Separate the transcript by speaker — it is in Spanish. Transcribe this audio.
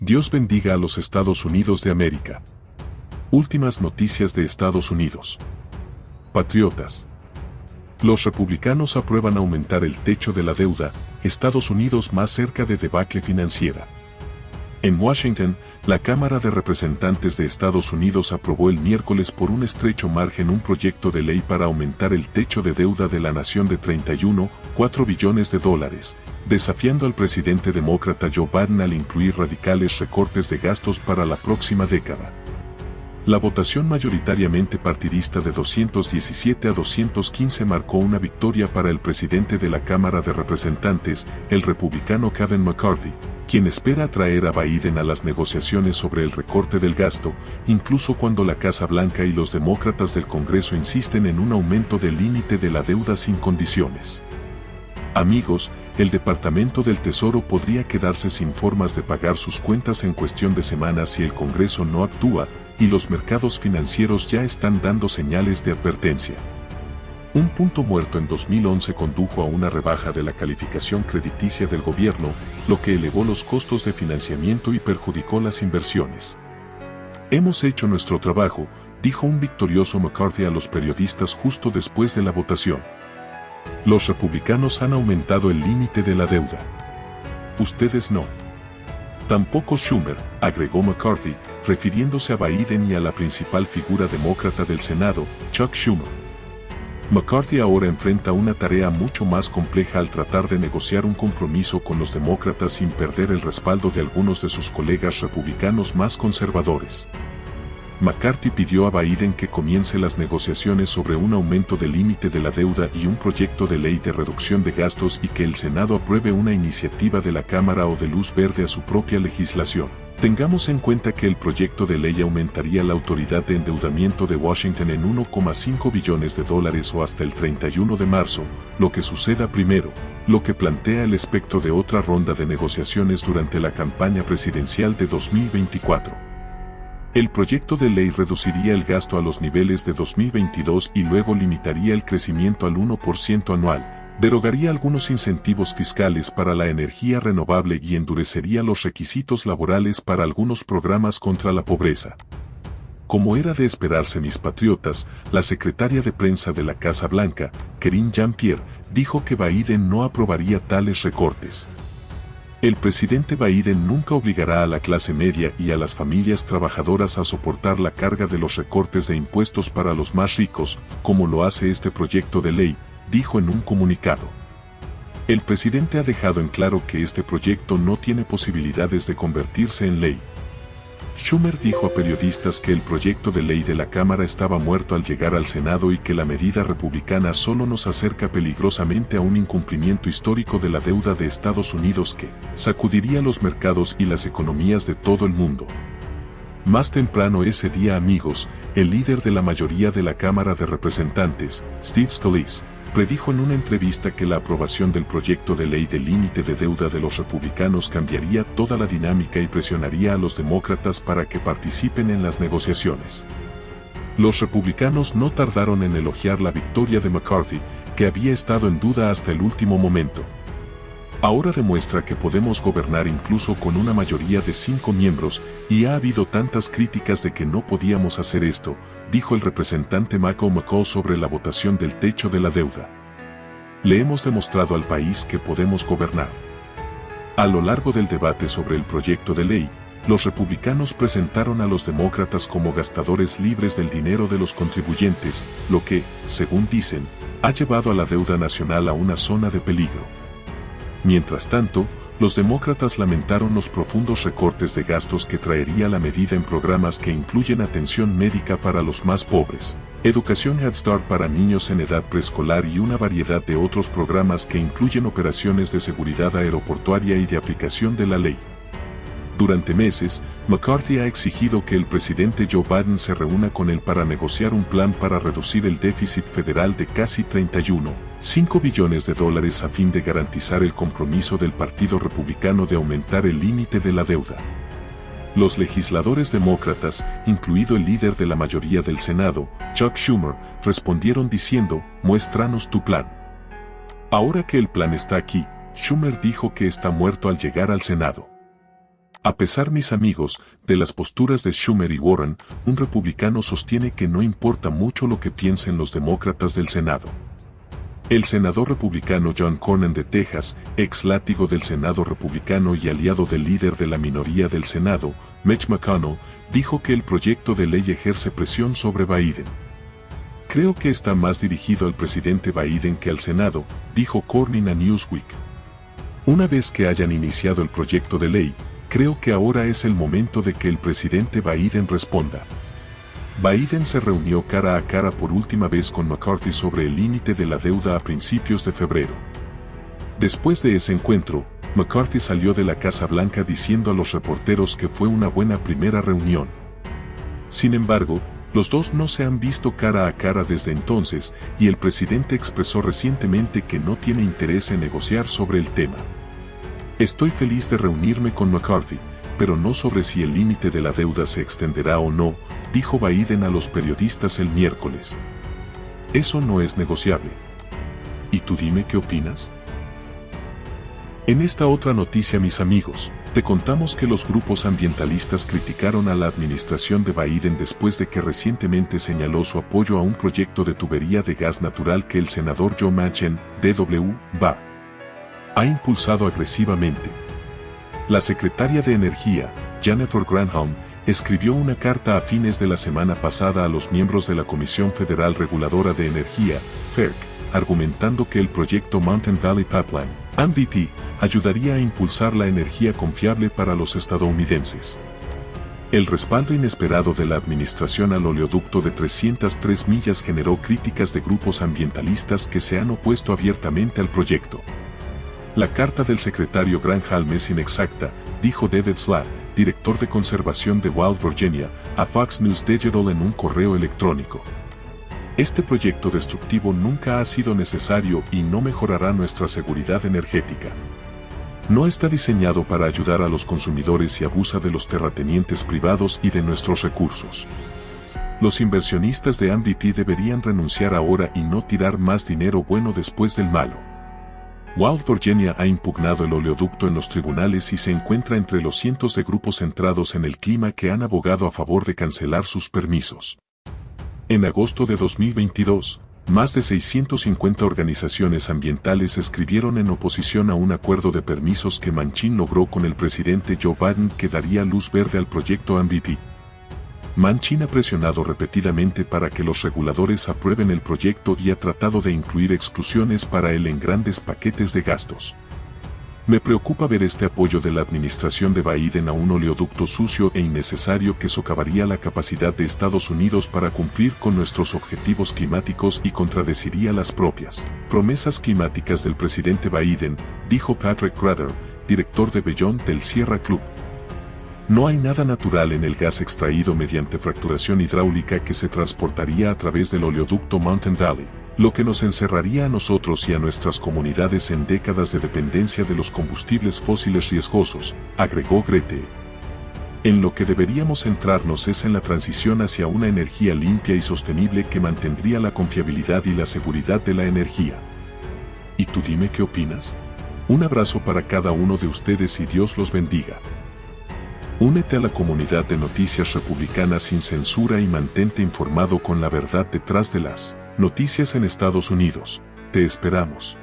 Speaker 1: Dios bendiga a los Estados Unidos de América. Últimas noticias de Estados Unidos. Patriotas. Los republicanos aprueban aumentar el techo de la deuda, Estados Unidos más cerca de debacle financiera. En Washington, la Cámara de Representantes de Estados Unidos aprobó el miércoles por un estrecho margen un proyecto de ley para aumentar el techo de deuda de la nación de 31,4 billones de dólares, desafiando al presidente demócrata Joe Biden al incluir radicales recortes de gastos para la próxima década. La votación mayoritariamente partidista de 217 a 215 marcó una victoria para el presidente de la Cámara de Representantes, el republicano Kevin McCarthy, quien espera atraer a Biden a las negociaciones sobre el recorte del gasto, incluso cuando la Casa Blanca y los demócratas del Congreso insisten en un aumento del límite de la deuda sin condiciones. Amigos, el Departamento del Tesoro podría quedarse sin formas de pagar sus cuentas en cuestión de semanas si el Congreso no actúa, y los mercados financieros ya están dando señales de advertencia. Un punto muerto en 2011 condujo a una rebaja de la calificación crediticia del gobierno, lo que elevó los costos de financiamiento y perjudicó las inversiones. Hemos hecho nuestro trabajo, dijo un victorioso McCarthy a los periodistas justo después de la votación. Los republicanos han aumentado el límite de la deuda. Ustedes no. Tampoco Schumer, agregó McCarthy, refiriéndose a Biden y a la principal figura demócrata del Senado, Chuck Schumer. McCarthy ahora enfrenta una tarea mucho más compleja al tratar de negociar un compromiso con los demócratas sin perder el respaldo de algunos de sus colegas republicanos más conservadores. McCarthy pidió a Biden que comience las negociaciones sobre un aumento del límite de la deuda y un proyecto de ley de reducción de gastos y que el Senado apruebe una iniciativa de la Cámara o de luz verde a su propia legislación. Tengamos en cuenta que el proyecto de ley aumentaría la autoridad de endeudamiento de Washington en 1,5 billones de dólares o hasta el 31 de marzo, lo que suceda primero, lo que plantea el espectro de otra ronda de negociaciones durante la campaña presidencial de 2024. El proyecto de ley reduciría el gasto a los niveles de 2022 y luego limitaría el crecimiento al 1% anual, derogaría algunos incentivos fiscales para la energía renovable y endurecería los requisitos laborales para algunos programas contra la pobreza. Como era de esperarse mis patriotas, la secretaria de prensa de la Casa Blanca, Kerin Jean-Pierre, dijo que Biden no aprobaría tales recortes. El presidente Biden nunca obligará a la clase media y a las familias trabajadoras a soportar la carga de los recortes de impuestos para los más ricos, como lo hace este proyecto de ley, dijo en un comunicado. El presidente ha dejado en claro que este proyecto no tiene posibilidades de convertirse en ley. Schumer dijo a periodistas que el proyecto de ley de la Cámara estaba muerto al llegar al Senado y que la medida republicana solo nos acerca peligrosamente a un incumplimiento histórico de la deuda de Estados Unidos que sacudiría los mercados y las economías de todo el mundo. Más temprano ese día amigos, el líder de la mayoría de la Cámara de Representantes, Steve Scalise, predijo en una entrevista que la aprobación del proyecto de ley de límite de deuda de los republicanos cambiaría toda la dinámica y presionaría a los demócratas para que participen en las negociaciones. Los republicanos no tardaron en elogiar la victoria de McCarthy, que había estado en duda hasta el último momento. Ahora demuestra que podemos gobernar incluso con una mayoría de cinco miembros, y ha habido tantas críticas de que no podíamos hacer esto, dijo el representante Michael McCall sobre la votación del techo de la deuda. Le hemos demostrado al país que podemos gobernar. A lo largo del debate sobre el proyecto de ley, los republicanos presentaron a los demócratas como gastadores libres del dinero de los contribuyentes, lo que, según dicen, ha llevado a la deuda nacional a una zona de peligro. Mientras tanto, los demócratas lamentaron los profundos recortes de gastos que traería la medida en programas que incluyen atención médica para los más pobres, educación Head Start para niños en edad preescolar y una variedad de otros programas que incluyen operaciones de seguridad aeroportuaria y de aplicación de la ley. Durante meses, McCarthy ha exigido que el presidente Joe Biden se reúna con él para negociar un plan para reducir el déficit federal de casi 31,5 billones de dólares a fin de garantizar el compromiso del Partido Republicano de aumentar el límite de la deuda. Los legisladores demócratas, incluido el líder de la mayoría del Senado, Chuck Schumer, respondieron diciendo, muéstranos tu plan. Ahora que el plan está aquí, Schumer dijo que está muerto al llegar al Senado. A pesar, mis amigos, de las posturas de Schumer y Warren, un republicano sostiene que no importa mucho lo que piensen los demócratas del Senado. El senador republicano John Cornyn de Texas, ex látigo del Senado republicano y aliado del líder de la minoría del Senado, Mitch McConnell, dijo que el proyecto de ley ejerce presión sobre Biden. Creo que está más dirigido al presidente Biden que al Senado, dijo Cornyn a Newsweek. Una vez que hayan iniciado el proyecto de ley, creo que ahora es el momento de que el presidente Biden responda. Biden se reunió cara a cara por última vez con McCarthy sobre el límite de la deuda a principios de febrero. Después de ese encuentro, McCarthy salió de la Casa Blanca diciendo a los reporteros que fue una buena primera reunión. Sin embargo, los dos no se han visto cara a cara desde entonces y el presidente expresó recientemente que no tiene interés en negociar sobre el tema. Estoy feliz de reunirme con McCarthy, pero no sobre si el límite de la deuda se extenderá o no, dijo Biden a los periodistas el miércoles. Eso no es negociable. ¿Y tú dime qué opinas? En esta otra noticia mis amigos, te contamos que los grupos ambientalistas criticaron a la administración de Biden después de que recientemente señaló su apoyo a un proyecto de tubería de gas natural que el senador Joe Manchin, DW, va ha impulsado agresivamente. La secretaria de Energía, Jennifer Granholm, escribió una carta a fines de la semana pasada a los miembros de la Comisión Federal Reguladora de Energía, FERC, argumentando que el proyecto Mountain Valley Pipeline, MVP, ayudaría a impulsar la energía confiable para los estadounidenses. El respaldo inesperado de la administración al oleoducto de 303 millas generó críticas de grupos ambientalistas que se han opuesto abiertamente al proyecto. La carta del secretario Granholm es inexacta, dijo David Slack, director de conservación de Wild Virginia, a Fox News Digital en un correo electrónico. Este proyecto destructivo nunca ha sido necesario y no mejorará nuestra seguridad energética. No está diseñado para ayudar a los consumidores y abusa de los terratenientes privados y de nuestros recursos. Los inversionistas de MVP deberían renunciar ahora y no tirar más dinero bueno después del malo. Wild Virginia ha impugnado el oleoducto en los tribunales y se encuentra entre los cientos de grupos centrados en el clima que han abogado a favor de cancelar sus permisos. En agosto de 2022, más de 650 organizaciones ambientales escribieron en oposición a un acuerdo de permisos que Manchin logró con el presidente Joe Biden que daría luz verde al proyecto MVP. Manchin ha presionado repetidamente para que los reguladores aprueben el proyecto y ha tratado de incluir exclusiones para él en grandes paquetes de gastos. Me preocupa ver este apoyo de la administración de Biden a un oleoducto sucio e innecesario que socavaría la capacidad de Estados Unidos para cumplir con nuestros objetivos climáticos y contradeciría las propias promesas climáticas del presidente Biden, dijo Patrick Crater, director de Beyond del Sierra Club. No hay nada natural en el gas extraído mediante fracturación hidráulica que se transportaría a través del oleoducto Mountain Valley, lo que nos encerraría a nosotros y a nuestras comunidades en décadas de dependencia de los combustibles fósiles riesgosos, agregó Grete. En lo que deberíamos centrarnos es en la transición hacia una energía limpia y sostenible que mantendría la confiabilidad y la seguridad de la energía. ¿Y tú dime qué opinas? Un abrazo para cada uno de ustedes y Dios los bendiga. Únete a la comunidad de noticias republicanas sin censura y mantente informado con la verdad detrás de las noticias en Estados Unidos. Te esperamos.